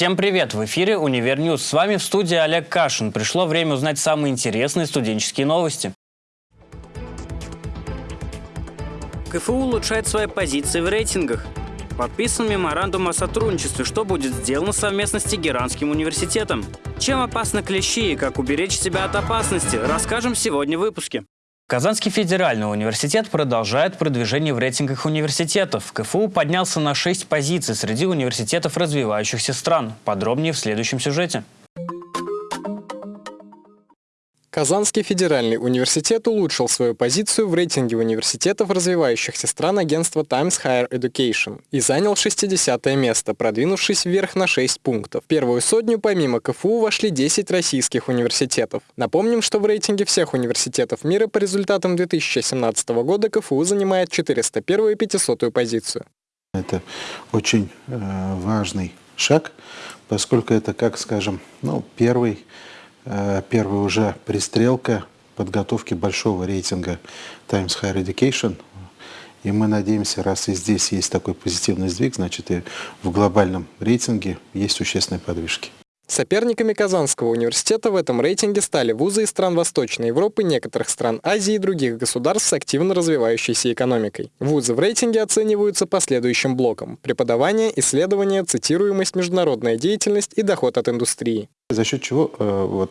Всем привет! В эфире «Univer News». С вами в студии Олег Кашин. Пришло время узнать самые интересные студенческие новости. КФУ улучшает свои позиции в рейтингах. Подписан меморандум о сотрудничестве, что будет сделано совместно с Тегеранским университетом. Чем опасны клещи и как уберечь себя от опасности, расскажем сегодня в выпуске. Казанский федеральный университет продолжает продвижение в рейтингах университетов. КФУ поднялся на 6 позиций среди университетов развивающихся стран. Подробнее в следующем сюжете. Казанский федеральный университет улучшил свою позицию в рейтинге университетов развивающихся стран агентства Times Higher Education и занял 60 место, продвинувшись вверх на 6 пунктов. В первую сотню помимо КФУ вошли 10 российских университетов. Напомним, что в рейтинге всех университетов мира по результатам 2017 года КФУ занимает 401 и 500 позицию. Это очень э, важный шаг, поскольку это, как скажем, ну, первый Э, первая уже пристрелка подготовки большого рейтинга Times Higher Education. И мы надеемся, раз и здесь есть такой позитивный сдвиг, значит и в глобальном рейтинге есть существенные подвижки. Соперниками Казанского университета в этом рейтинге стали вузы из стран Восточной Европы, некоторых стран Азии и других государств с активно развивающейся экономикой. Вузы в рейтинге оцениваются по следующим блокам – преподавание, исследование, цитируемость, международная деятельность и доход от индустрии. За счет чего э, вот,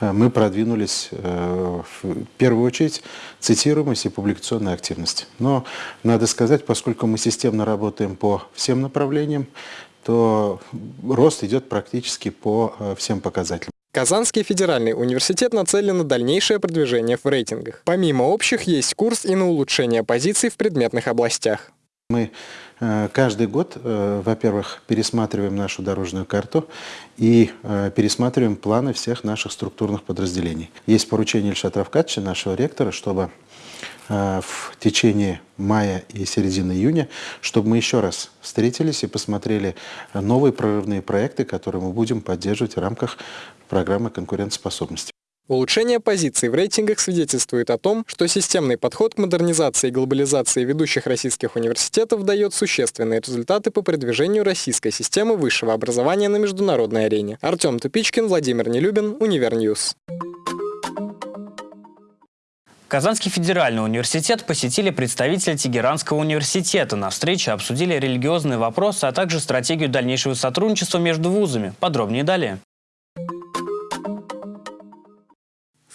э, мы продвинулись э, в первую очередь цитируемость и публикационная активность. Но надо сказать, поскольку мы системно работаем по всем направлениям, то рост идет практически по э, всем показателям. Казанский федеральный университет нацелен на дальнейшее продвижение в рейтингах. Помимо общих, есть курс и на улучшение позиций в предметных областях. Мы э, каждый год, э, во-первых, пересматриваем нашу дорожную карту и пересматриваем планы всех наших структурных подразделений. Есть поручение Ильшата Рафкатовича, нашего ректора, чтобы в течение мая и середины июня, чтобы мы еще раз встретились и посмотрели новые прорывные проекты, которые мы будем поддерживать в рамках программы конкурентоспособности. Улучшение позиций в рейтингах свидетельствует о том, что системный подход к модернизации и глобализации ведущих российских университетов дает существенные результаты по продвижению российской системы высшего образования на международной арене. Артем Тупичкин, Владимир Нелюбин, Univer News. Казанский федеральный университет посетили представители Тегеранского университета. На встрече обсудили религиозные вопросы, а также стратегию дальнейшего сотрудничества между вузами. Подробнее далее.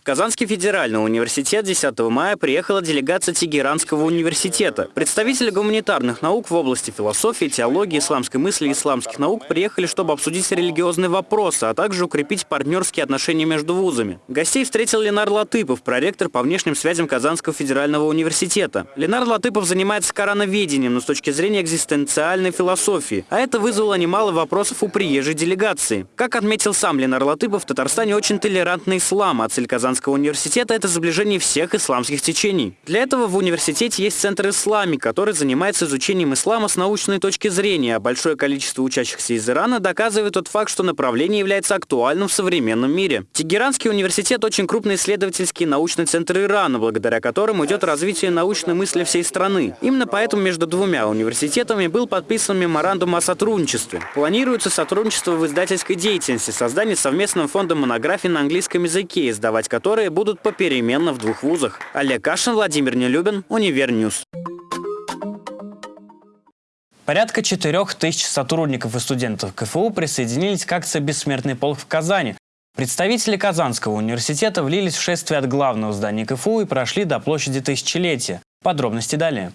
Казанский федеральный университет 10 мая приехала делегация Тегеранского университета. Представители гуманитарных наук в области философии, теологии, исламской мысли и исламских наук приехали, чтобы обсудить религиозные вопросы, а также укрепить партнерские отношения между вузами. Гостей встретил Ленар Латыпов, проректор по внешним связям Казанского федерального университета. Ленар Латыпов занимается корановедением, но с точки зрения экзистенциальной философии, а это вызвало немало вопросов у приезжей делегации. Как отметил сам Ленар Латыпов, в Татарстане очень толерантный ислам, а цель Казанского Казанского университета – это сближение всех исламских течений. Для этого в университете есть Центр Ислами, который занимается изучением ислама с научной точки зрения, а большое количество учащихся из Ирана доказывает тот факт, что направление является актуальным в современном мире. Тегеранский университет – очень крупный исследовательский научный центр Ирана, благодаря которому идет развитие научной мысли всей страны. Именно поэтому между двумя университетами был подписан меморандум о сотрудничестве. Планируется сотрудничество в издательской деятельности, создание совместного фонда монографий на английском языке, издавать который которые будут попеременно в двух вузах. Олег Кашин, Владимир Нелюбин, Univer News. Порядка 4 тысяч сотрудников и студентов КФУ присоединились к акции «Бессмертный полк» в Казани. Представители Казанского университета влились в шествие от главного здания КФУ и прошли до площади Тысячелетия. Подробности далее.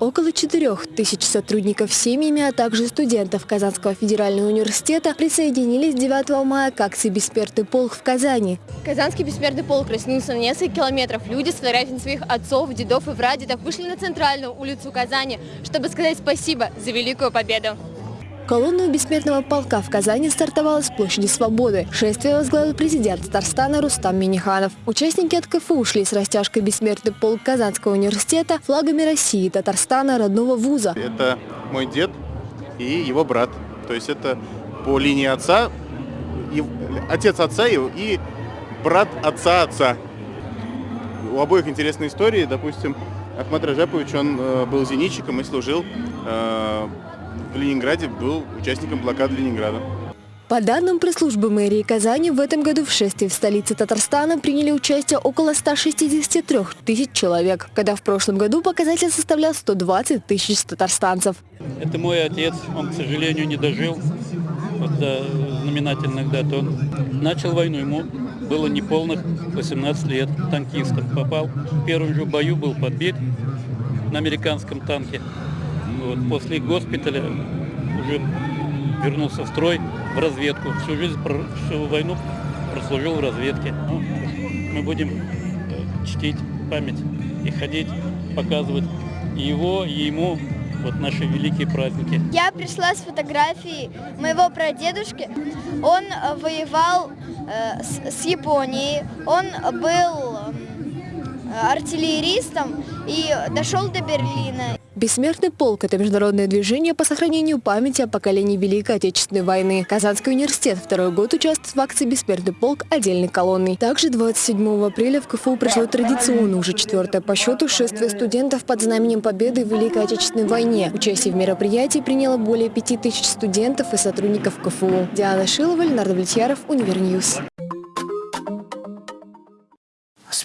Около 4 тысяч сотрудников семьями, а также студентов Казанского федерального университета присоединились 9 мая к акции «Бессмертный полк» в Казани. Казанский бессмертный полк растянулся на несколько километров. Люди с фотографиями своих отцов, дедов и прадедов вышли на центральную улицу Казани, чтобы сказать спасибо за великую победу. Колонна бессмертного полка в Казани стартовала с площади Свободы. Шествие возглавил президент Татарстана Рустам Миниханов. Участники от КФУ ушли с растяжкой «Бессмертный полк Казанского университета» флагами России, Татарстана, родного вуза. Это мой дед и его брат. То есть это по линии отца, и, отец отца и, и брат отца отца. У обоих интересные истории. Допустим, Ахмад Раджапович, он э, был зенитчиком и служил э, в Ленинграде был участником блокады Ленинграда. По данным пресс-службы мэрии Казани, в этом году в шествии в столице Татарстана приняли участие около 163 тысяч человек, когда в прошлом году показатель составлял 120 тысяч татарстанцев. Это мой отец, он, к сожалению, не дожил вот до знаменательных дат. Он начал войну, ему было неполных 18 лет, танкистом попал. В первом же бою был подбит на американском танке. Вот, после госпиталя уже вернулся в строй, в разведку. Всю жизнь, всю войну прослужил в разведке. Ну, мы будем чтить память и ходить, показывать его, и ему вот наши великие праздники. Я пришла с фотографией моего прадедушки. Он воевал э, с, с Японией. Он был э, артиллеристом и дошел до Берлина. Бессмертный полк – это международное движение по сохранению памяти о поколении Великой Отечественной войны. Казанский университет второй год участвует в акции «Бессмертный полк» отдельной колонной. Также 27 апреля в КФУ прошло традиционно уже четвертое по счету шествие студентов под знаменем победы в Великой Отечественной войне. Участие в мероприятии приняло более пяти тысяч студентов и сотрудников КФУ. Диана Шилова, Леонард Влетьяров, Univer News.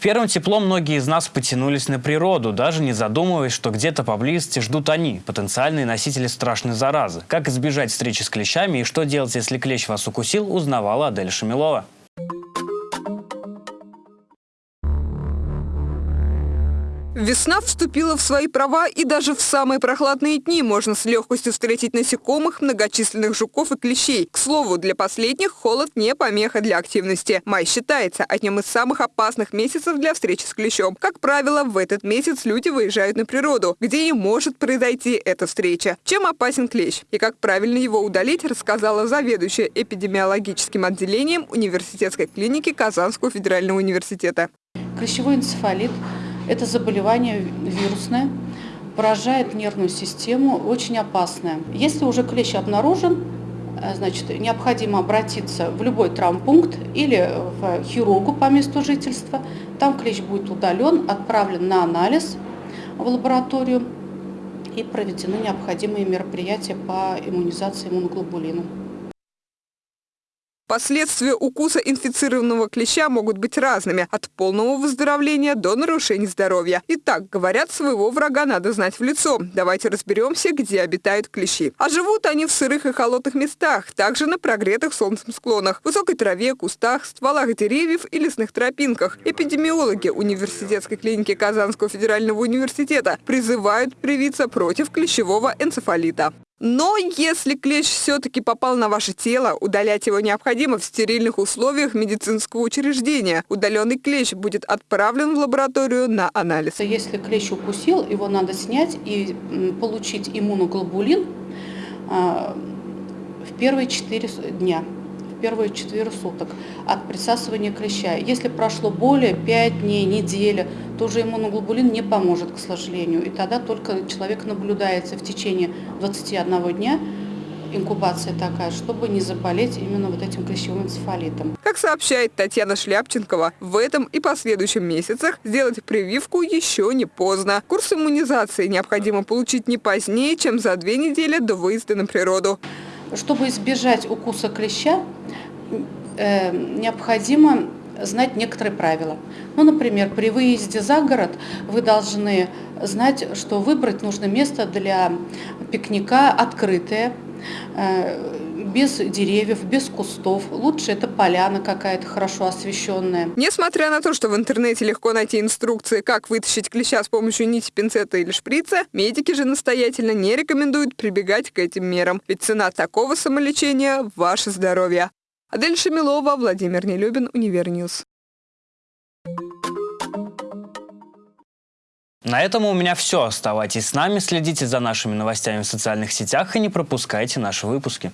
Первым теплом многие из нас потянулись на природу, даже не задумываясь, что где-то поблизости ждут они, потенциальные носители страшной заразы. Как избежать встречи с клещами и что делать, если клещ вас укусил, узнавала Адель Шамилова. Весна вступила в свои права, и даже в самые прохладные дни можно с легкостью встретить насекомых, многочисленных жуков и клещей. К слову, для последних холод не помеха для активности. Май считается одним из самых опасных месяцев для встречи с клещом. Как правило, в этот месяц люди выезжают на природу, где и может произойти эта встреча. Чем опасен клещ и как правильно его удалить, рассказала заведующая эпидемиологическим отделением университетской клиники Казанского федерального университета. Клещевой энцефалит – это заболевание вирусное, поражает нервную систему, очень опасное. Если уже клещ обнаружен, э, значит, необходимо обратиться в любой травмпункт или в хирургу по месту жительства. Там клещ будет удален, отправлен на анализ в лабораторию и проведены необходимые мероприятия по иммунизации иммуноглобулином. Последствия укуса инфицированного клеща могут быть разными, от полного выздоровления до нарушений здоровья. Итак, говорят, своего врага надо знать в лицо. Давайте разберемся, где обитают клещи. А живут они в сырых и холодных местах, также на прогретых солнцем склонах, высокой траве, кустах, стволах деревьев и лесных тропинках. Эпидемиологи университетской клиники Казанского федерального университета призывают привиться против клещевого энцефалита. Но если клещ все-таки попал на ваше тело, удалять его необходимо в стерильных условиях медицинского учреждения. Удаленный клещ будет отправлен в лабораторию на анализ. Если клещ укусил, его надо снять и получить иммуноглобулин а, в первые 4 дня первые 4 суток от присасывания клеща. Если прошло более 5 дней, неделя, то уже иммуноглобулин не поможет, к сожалению. И тогда только человек наблюдается в течение 21 дня, инкубация такая, чтобы не заболеть именно вот этим клещевым энцефалитом. Как сообщает Татьяна Шляпченкова, в этом и последующем месяцах сделать прививку еще не поздно. Курс иммунизации необходимо получить не позднее, чем за две недели до выезда на природу. Чтобы избежать укуса клеща, э, необходимо знать некоторые правила. Ну, например, при выезде за город вы должны знать, что выбрать нужно место для пикника открытое, э, без деревьев, без кустов. Лучше это поляна какая-то хорошо освещенная. Несмотря на то, что в интернете легко найти инструкции, как вытащить клеща с помощью нити, пинцета или шприца, медики же настоятельно не рекомендуют прибегать к этим мерам. Ведь цена такого самолечения – ваше здоровье. Адель Шамилова, Владимир Нелюбин, Univer News. На этом у меня все. Оставайтесь с нами, следите за нашими новостями в социальных сетях и не пропускайте наши выпуски.